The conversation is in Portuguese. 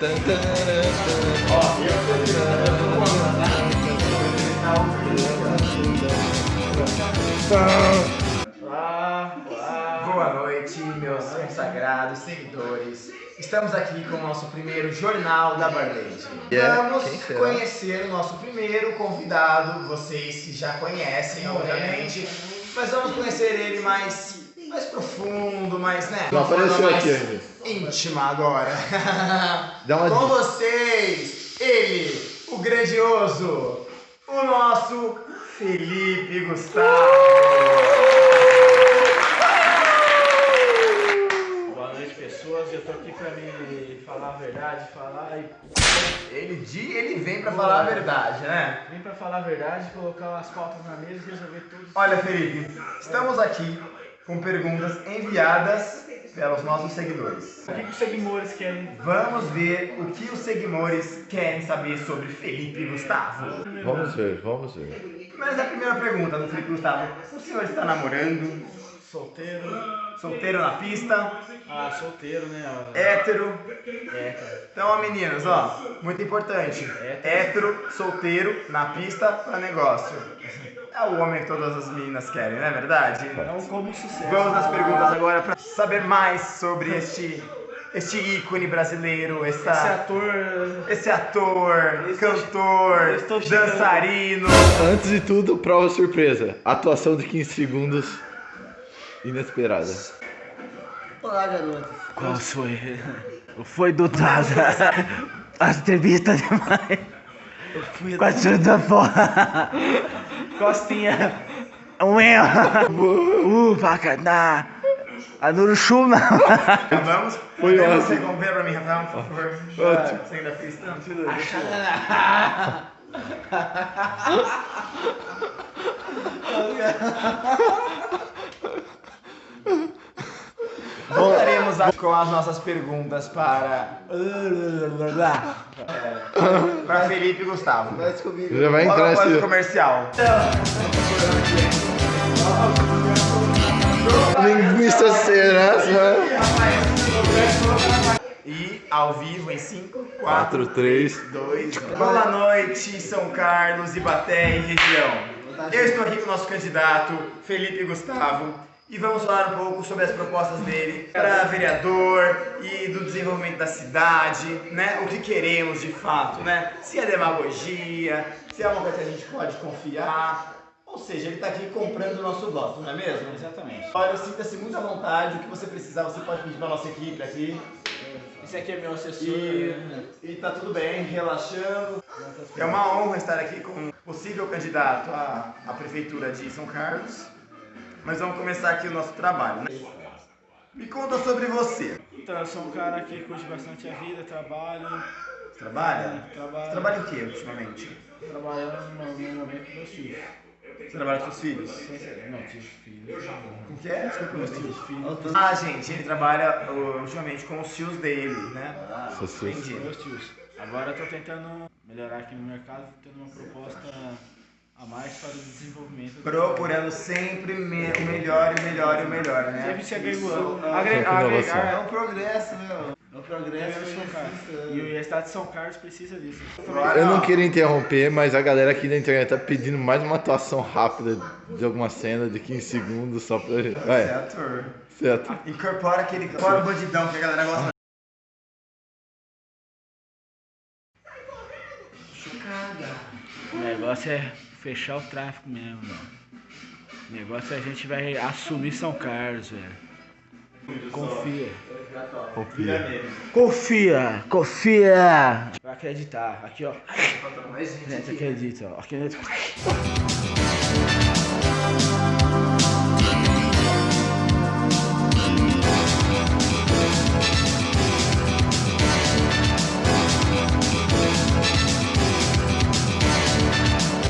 Boa noite, meus consagrados seguidores. Estamos aqui com o nosso primeiro Jornal da Barlete. Vamos conhecer o nosso primeiro convidado, vocês já conhecem, obviamente, mas vamos conhecer ele mais, mais profundo, mais, né? Não apareceu mais aqui ainda. Íntima agora. Dá uma com dica. vocês, ele, o grandioso, o nosso Felipe Gustavo. Boa noite, pessoas. Eu tô aqui pra me falar a verdade, falar e. Ele, ele vem pra falar a verdade, né? Vim pra falar a verdade, colocar as pautas na mesa e resolver tudo. Olha, Felipe, estamos aqui com perguntas enviadas pelos nossos seguidores. O que, que os seguidores querem? Vamos ver o que os seguidores querem saber sobre Felipe Gustavo. Vamos ver, vamos ver. Mas a primeira pergunta do Felipe Gustavo: o senhor está namorando? Solteiro. Solteiro na pista? Ah, solteiro, né? Hétero? Cara. Então, ó, meninos, ó, muito importante. Hétero, solteiro, na pista, pra negócio. É o homem que todas as meninas querem, não é verdade? Não como sucesso. Vamos nas perguntas agora para saber mais sobre este, este ícone brasileiro, Esse essa, ator. esse ator, Eu estou- cantor, dançarino. Antes de tudo, prova surpresa. Atuação de 15 segundos inesperada. Olá, garoto. Qual foi? Foi do Taza. As entrevistas demais. Quase da porra. Costinha. Um erro. Uh, vaca, na. A Nuruxuma. Vamos? Foi ótimo. você comprar pra mim, Rafael, por favor. Ótimo. Você ainda fez tanto? Voltaremos a- com as nossas perguntas para. Para Felipe e Gustavo. Vai descobrir. Já vai entrar esse. comercial. Linguista serasa. E ao vivo em 5, 4, 4, 3. 2. Boa noite, São Carlos, Ibaté e região. Eu estou aqui com o nosso candidato, Felipe Gustavo, e vamos falar um pouco sobre as propostas dele para vereador e do desenvolvimento da cidade, né? O que queremos de fato, né? Se é demagogia, se é uma coisa que a gente pode confiar. Ou seja, ele está aqui comprando o nosso voto, não é mesmo? Exatamente. Olha, sinta-se muito à vontade, o que você precisar, você pode pedir para nossa equipe aqui. Esse aqui é meu assessor. E, e tá tudo bem, relaxando. É uma honra estar aqui com um possível candidato à, à prefeitura de São Carlos. Mas vamos começar aqui o nosso trabalho, né? Me conta sobre você. Então, eu sou um cara que curte bastante a vida, trabalho. Você trabalha? Trabalho. Você trabalha em que ultimamente? Trabalhando no momento com meus filhos. Você trabalha com seus filhos? Não, tive filhos. Com que é? Desculpa, meus filhos. Filhos. Ah, gente, ele trabalha ultimamente com os tios dele, né? Tios. Entendi. Meus tios. Agora eu tô tentando melhorar aqui no mercado, tendo uma proposta mais para o desenvolvimento. Procurando sempre me- o melhor e o melhor e o melhor, né? Sempre se agregando. Agregar. É um progresso, né? É um É progresso. o Carlos. E E a cidade de São Carlos precisa disso. Eu não queria interromper, mas a galera aqui da internet tá pedindo mais uma atuação rápida de alguma cena de 15 segundos só pra. É Vai, ator. certo. Incorpora aquele o bandidão que a galera gosta. O negócio é fechar o tráfico mesmo, mano. O negócio é a gente vai assumir São Carlos, velho. Confia. Confia. Confia, confia. Vai acreditar. Aqui, ó. A gente acredita, ó. Acredita.